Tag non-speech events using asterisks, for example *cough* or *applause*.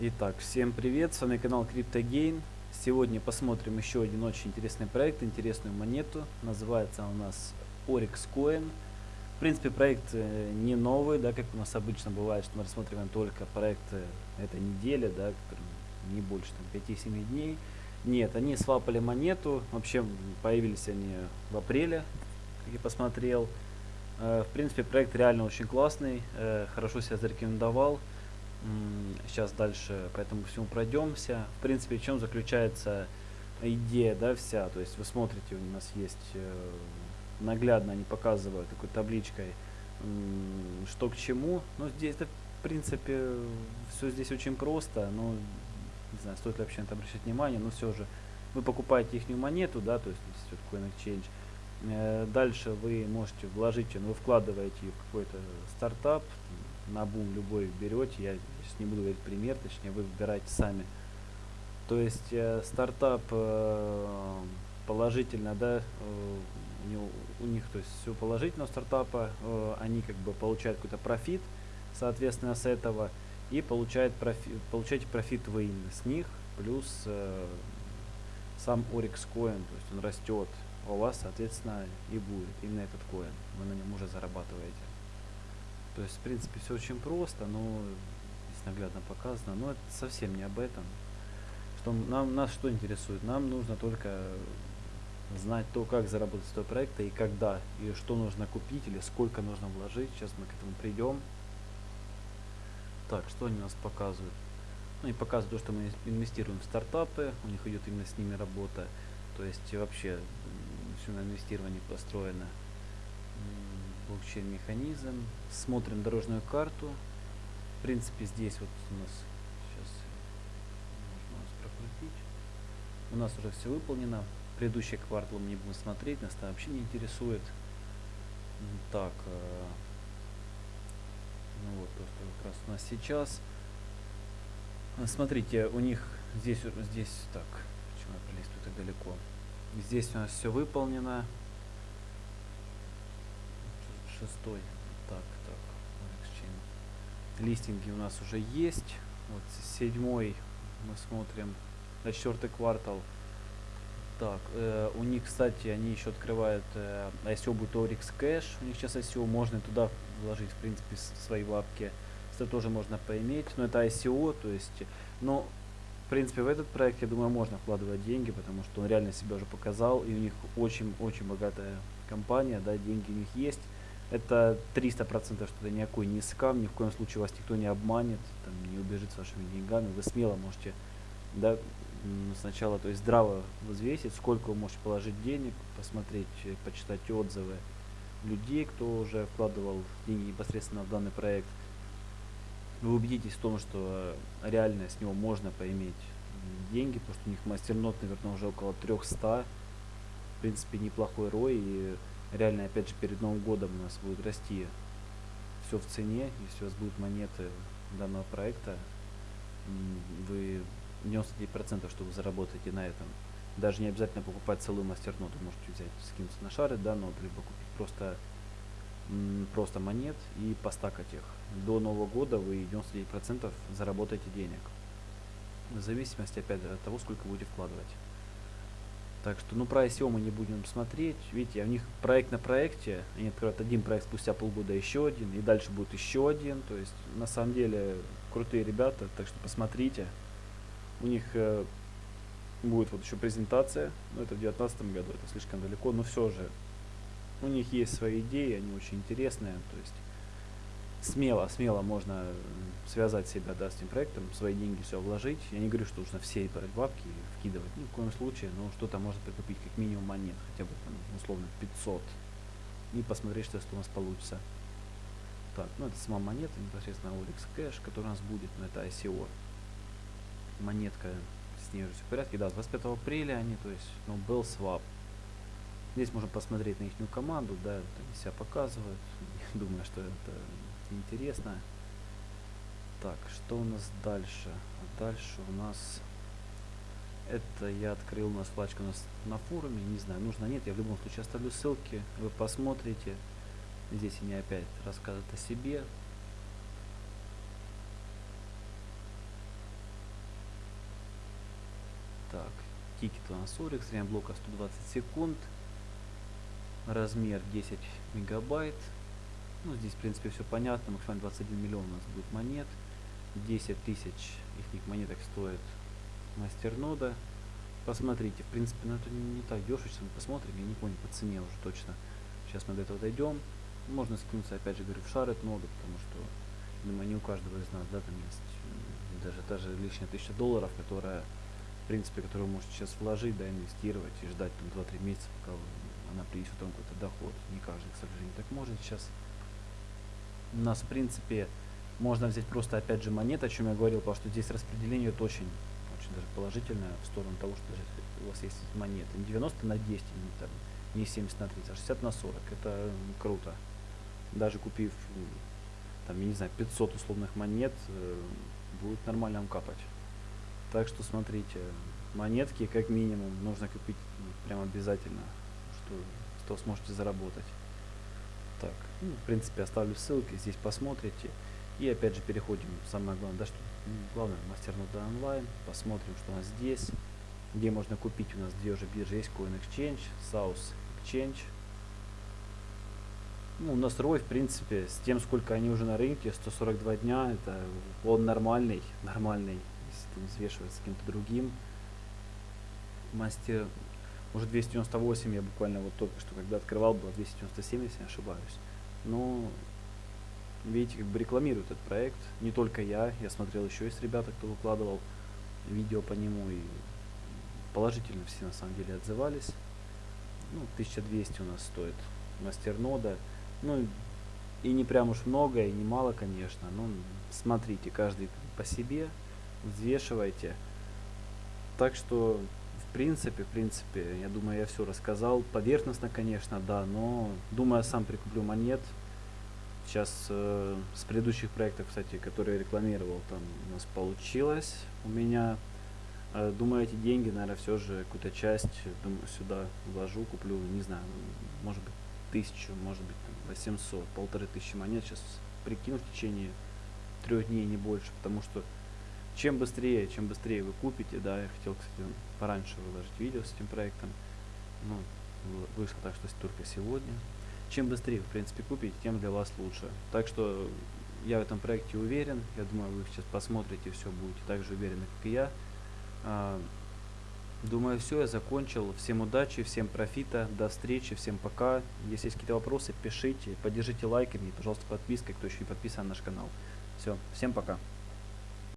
Итак, всем привет, с вами канал CryptoGain. Сегодня посмотрим еще один очень интересный проект, интересную монету. Называется у нас Oryx Coin. В принципе, проект э, не новый, да, как у нас обычно бывает, что мы рассматриваем только проекты этой недели, да, не больше там 5-7 дней. Нет, они свапали монету, вообще появились они в апреле, как я посмотрел. Э, в принципе, проект реально очень классный, э, хорошо себя зарекомендовал. Сейчас дальше по этому всему пройдемся. В принципе, в чем заключается идея, да, вся. То есть вы смотрите, у нас есть э, наглядно, они показывают такой табличкой, что к чему. Но здесь, это, в принципе, все здесь очень просто. Но не знаю, стоит ли вообще на это обращать внимание, но все же вы покупаете их монету, да, то есть вот Coin Exchange. Э, дальше вы можете вложить, ну, вы вкладываете в какой-то стартап, на бум любой берете, я сейчас не буду говорить пример, точнее вы выбираете сами. То есть э, стартап э, положительно, да, э, у, него, у них то есть все положительно у стартапа, э, они как бы получают какой-то профит, соответственно, с этого, и получает профи, получаете профит вы с них, плюс э, сам Oryx Coin, то есть он растет, а у вас, соответственно, и будет именно этот коин, вы на нем уже зарабатываете. То есть, в принципе, все очень просто, но здесь наглядно показано. Но это совсем не об этом. Что нам, нас что интересует? Нам нужно только знать то, как заработать с этого проекта и когда, и что нужно купить или сколько нужно вложить. Сейчас мы к этому придем. Так, что они у нас показывают? Ну и показывают то, что мы инвестируем в стартапы, у них идет именно с ними работа. То есть вообще все на инвестировании построено блокчейн-механизм. Смотрим дорожную карту. В принципе, здесь вот у нас сейчас можно прокрутить. У нас уже все выполнено. Предыдущий квартал мы не будем смотреть, нас это вообще не интересует. Так, э, ну вот то, что как раз у нас сейчас. А, смотрите, у них здесь, здесь, так, почему я пролистываю так далеко? Здесь у нас все выполнено шестой. Так, так. Листинги у нас уже есть. Вот седьмой мы смотрим. На четвертый квартал. Так, э, у них, кстати, они еще открывают э, ICO будет Orix Cash. У них сейчас ICO можно туда вложить, в принципе, свои лапки. Это тоже можно поиметь. Но это ICO, то есть, но в принципе, в этот проект, я думаю, можно вкладывать деньги, потому что он реально себя уже показал, и у них очень-очень богатая компания, да, деньги у них есть это 300% что это никакой не скам, ни в коем случае вас никто не обманет, там, не убежит с вашими деньгами, вы смело можете да, сначала то есть здраво взвесить, сколько вы можете положить денег, посмотреть, э, почитать отзывы людей, кто уже вкладывал деньги непосредственно в данный проект. Вы убедитесь в том, что реально с него можно поиметь деньги, потому что у них мастернот, наверное, уже около 300. В принципе, неплохой рой. И реально, опять же, перед Новым годом у нас будет расти все в цене, если у вас будут монеты данного проекта, вы 99% что вы заработаете на этом. Даже не обязательно покупать целую мастерноту, можете взять, скинуться на шары, да, но либо купить просто, просто монет и постакать их. До Нового года вы 99% заработаете денег. В зависимости, опять от того, сколько будете вкладывать. Так что, ну, про ICO мы не будем смотреть. Видите, у них проект на проекте. Они открывают один проект, спустя полгода еще один. И дальше будет еще один. То есть, на самом деле, крутые ребята. Так что посмотрите. У них э, будет вот еще презентация. Но это в 2019 году. Это слишком далеко. Но все же, у них есть свои идеи. Они очень интересные. То есть, смело, смело можно связать себя да, с этим проектом, свои деньги все вложить. Я не говорю, что нужно все бабки и вкидывать, ни в коем случае, но что-то можно прикупить как минимум монет, хотя бы там, условно 500, и посмотреть, что у нас получится. Так, ну это сама монета, непосредственно Orix Cash, который у нас будет, но это ICO. Монетка, с ней уже все в порядке, да, 25 апреля они, то есть, ну, был свап. Здесь можно посмотреть на их команду, да, они себя показывают. *laughs* Думаю, что это интересно. Так, что у нас дальше? Дальше у нас... Это я открыл у нас вкладочку у нас на форуме. Не знаю, нужно нет. Я в любом случае оставлю ссылки. Вы посмотрите. Здесь они опять рассказывают о себе. Так, тикет у нас Орикс, время блока 120 секунд. Размер 10 мегабайт. Ну, здесь, в принципе, все понятно. Максимально 21 миллион у нас будет монет. 10 тысяч их монеток стоит мастернода. Посмотрите, в принципе, ну это не, так дешево, сейчас мы посмотрим, я не помню по цене уже точно. Сейчас мы до этого дойдем. Можно скинуться, опять же говорю, в шар это много, потому что, думаю, не у каждого из нас, да, там есть даже та же лишняя тысяча долларов, которая, в принципе, которую вы можете сейчас вложить, да, инвестировать и ждать там 2-3 месяца, пока она принесет вам какой-то доход. Не каждый, к сожалению, так может сейчас. У нас, в принципе, можно взять просто, опять же, монет, о чем я говорил, потому что здесь распределение это очень, очень даже положительное в сторону того, что у вас есть монеты. Не 90 на 10, не, там, не 70 на 30, а 60 на 40. Это круто. Даже купив, там, я не знаю, 500 условных монет, э, будет нормально вам капать. Так что смотрите, монетки как минимум нужно купить прям обязательно, что, что сможете заработать. Так, ну, в принципе, оставлю ссылки, здесь посмотрите. И опять же переходим, самое главное, да, что главное, мастер нода онлайн, посмотрим, что у нас здесь, где можно купить, у нас две уже биржи есть, Coin Exchange, South Exchange. Ну, у нас ROI, в принципе, с тем, сколько они уже на рынке, 142 дня, это он нормальный, нормальный, если там взвешивать с кем-то другим. Мастер, уже 298, я буквально вот только что, когда открывал, было 297, если не ошибаюсь. Но видите, как бы рекламирует этот проект. Не только я, я смотрел еще есть ребята, кто выкладывал видео по нему и положительно все на самом деле отзывались. Ну, 1200 у нас стоит мастернода. Ну, и не прям уж много, и не мало, конечно. Но смотрите, каждый по себе, взвешивайте. Так что, в принципе, в принципе, я думаю, я все рассказал. Поверхностно, конечно, да, но думаю, я сам прикуплю монет. Сейчас э, с предыдущих проектов, кстати, которые я рекламировал, там у нас получилось у меня. Э, думаю, эти деньги, наверное, все же какую-то часть думаю, сюда вложу, куплю, не знаю, может быть, тысячу, может быть, там, 800, полторы тысячи монет. Сейчас прикину в течение трех дней, не больше, потому что чем быстрее, чем быстрее вы купите, да, я хотел, кстати, пораньше выложить видео с этим проектом, ну, вышло так, что только сегодня, чем быстрее, в принципе, купите, тем для вас лучше. Так что я в этом проекте уверен. Я думаю, вы сейчас посмотрите, все будете так же уверены, как и я. А, думаю, все, я закончил. Всем удачи, всем профита, до встречи, всем пока. Если есть какие-то вопросы, пишите, поддержите лайками пожалуйста, подпиской, кто еще не подписан на наш канал. Все, всем пока.